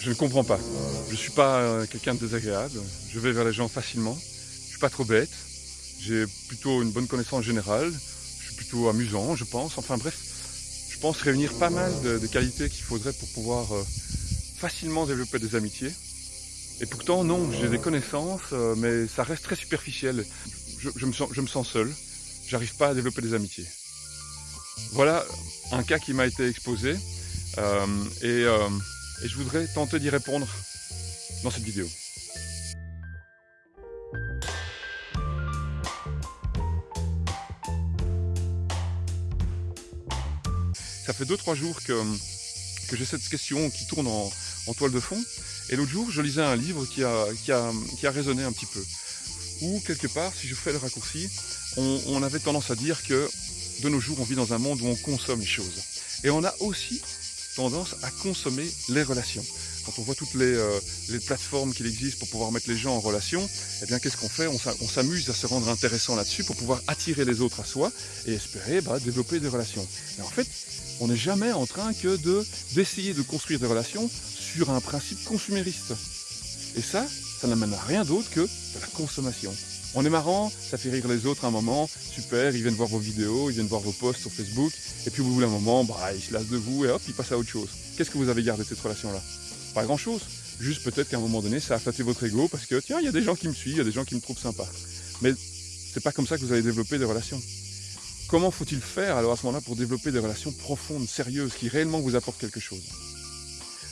Je ne comprends pas. Je ne suis pas euh, quelqu'un de désagréable. Je vais vers les gens facilement. Je ne suis pas trop bête. J'ai plutôt une bonne connaissance générale. Je suis plutôt amusant, je pense. Enfin bref, je pense réunir pas mal de, qualités qu'il faudrait pour pouvoir euh, facilement développer des amitiés. Et pourtant, non, j'ai des connaissances, euh, mais ça reste très superficiel. Je, me, sens, je me seul. J'arrive pas à développer des amitiés. Voilà un cas qui m'a été exposé. et et je voudrais tenter d'y répondre dans cette vidéo. Ça fait 2-3 jours que, que j'ai cette question qui tourne en, toile de fond. Et l'autre jour, je lisais un livre qui a, qui, a, qui a résonné un petit peu. Où, quelque part, si je fais le raccourci, on avait tendance à dire que de nos jours, on vit dans un monde où on consomme les choses. Et on a aussi tendance à consommer les relations. Quand on voit toutes les, euh, les plateformes qu'il existe pour pouvoir mettre les gens en relation, eh bien qu'est-ce qu'on fait? On s'amuse à se rendre intéressant là-dessus pour pouvoir attirer les autres à soi et espérer bah, développer des relations. Mais en fait, on n'est jamais en train que de d'essayer de construire des relations sur un principe consumériste. Et ça, ça n'amène à rien d'autre que de la consommation. On est marrant, ça fait rire les autres un moment, super, ils viennent voir vos vidéos, ils viennent voir vos posts sur Facebook, et puis au bout d'un moment, bah, ils se lassent de vous et hop, ils passent à autre chose. Qu'est-ce que vous avez gardé de cette relation-là? Pas grand-chose. Juste peut-être qu'à un moment donné, ça a flatté votre ego parce que tiens, il y a des gens qui me suivent, il y a des gens qui me trouvent sympa. Mais c'est pas comme ça que vous allez développer des relations. Comment faut-il faire alors à ce moment-là pour développer des relations profondes, sérieuses, qui réellement vous apportent quelque chose?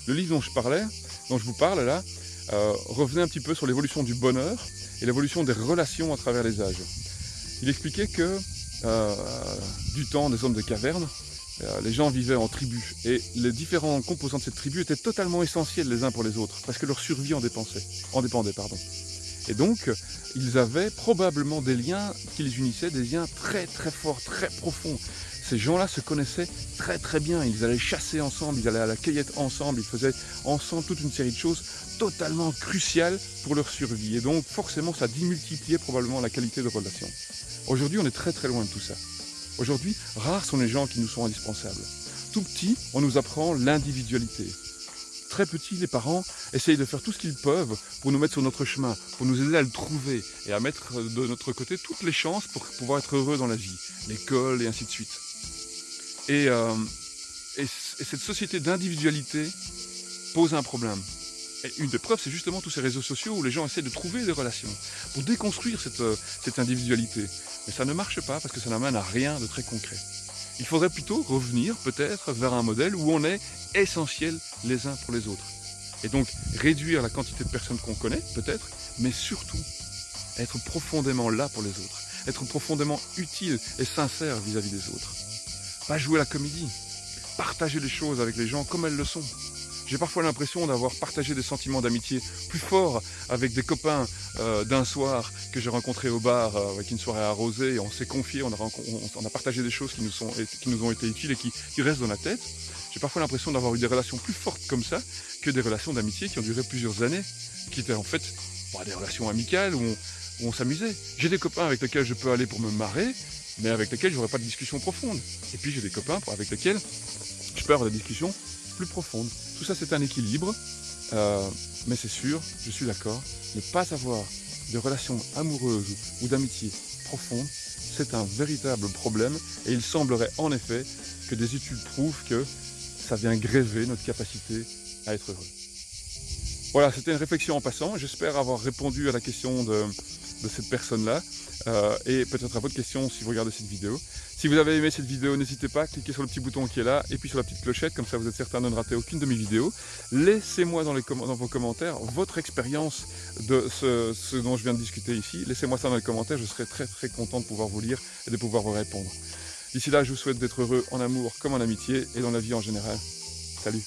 Le livre dont je parlais, dont je vous parle là, euh, revenait un petit peu sur l'évolution du bonheur et l'évolution des relations à travers les âges. Il expliquait que euh, du temps des hommes de caverne, euh, les gens vivaient en tribus et les différents composants de cette tribu étaient totalement essentiels les uns pour les autres parce que leur survie en. En dépendait pardon. Et donc, ils avaient probablement des liens qui les unissaient, des liens très très forts, très profonds. Ces gens-là se connaissaient très très bien, ils allaient chasser ensemble, ils allaient à la cueillette ensemble, ils faisaient ensemble toute une série de choses totalement cruciales pour leur survie. Et donc forcément ça démultipliait probablement la qualité de relation. Aujourd'hui on est très très loin de tout ça. Aujourd'hui, rares sont les gens qui nous sont indispensables. Tout petit, on nous apprend l'individualité. Très petit, les parents essayent de faire tout ce qu'ils peuvent pour nous mettre sur notre chemin, pour nous aider à le trouver et à mettre de notre côté toutes les chances pour pouvoir être heureux dans la vie, l'école et ainsi de suite. Euh, et, cette société d'individualité pose un problème. Et une des preuves, c'est justement tous ces réseaux sociaux où les gens essaient de trouver des relations pour déconstruire cette, euh, cette individualité. Mais ça ne marche pas parce que ça n'amène à rien de très concret. Il faudrait plutôt revenir peut-être vers un modèle où on est essentiel les uns pour les autres. Et donc réduire la quantité de personnes qu'on connaît, peut-être, mais surtout être profondément là pour les autres, être profondément utile et sincère vis-à-vis -vis des autres. Pas jouer la comédie. Partager les choses avec les gens comme elles le sont. J'ai parfois l'impression d'avoir partagé des sentiments d'amitié plus forts avec des copains euh, d'un soir que j'ai rencontré au bar euh, avec une soirée arrosée et on s'est confié, on a, partagé des choses qui nous, ont été utiles et qui, restent dans la tête. J'ai parfois l'impression d'avoir eu des relations plus fortes comme ça que des relations d'amitié qui ont duré plusieurs années, qui étaient en fait bah, des relations amicales où on, s'amusait. J'ai des copains avec lesquels je peux aller pour me marrer, mais avec lesquels j'aurais pas de discussion profonde. Et puis j'ai des copains avec lesquels je peux avoir des discussions plus profondes. Tout ça c'est un équilibre, euh, mais c'est sûr, je suis d'accord, ne pas avoir de relations amoureuses ou d'amitié profonde, c'est un véritable problème et il semblerait en effet que des études prouvent que ça vient gréver notre capacité à être heureux. Voilà, c'était une réflexion en passant. J'espère avoir répondu à la question de, de cette personne-là. Euh, et peut-être à votre question si vous regardez cette vidéo. Si vous avez aimé cette vidéo, n'hésitez pas à cliquer sur le petit bouton qui est là et puis sur la petite clochette, comme ça vous êtes certain de ne rater aucune de mes vidéos. Laissez-moi dans, dans, vos commentaires votre expérience de ce, dont je viens de discuter ici. Laissez-moi ça dans les commentaires, je serai très très content de pouvoir vous lire et de pouvoir vous répondre. D'ici là, je vous souhaite d'être heureux en amour comme en amitié et dans la vie en général. Salut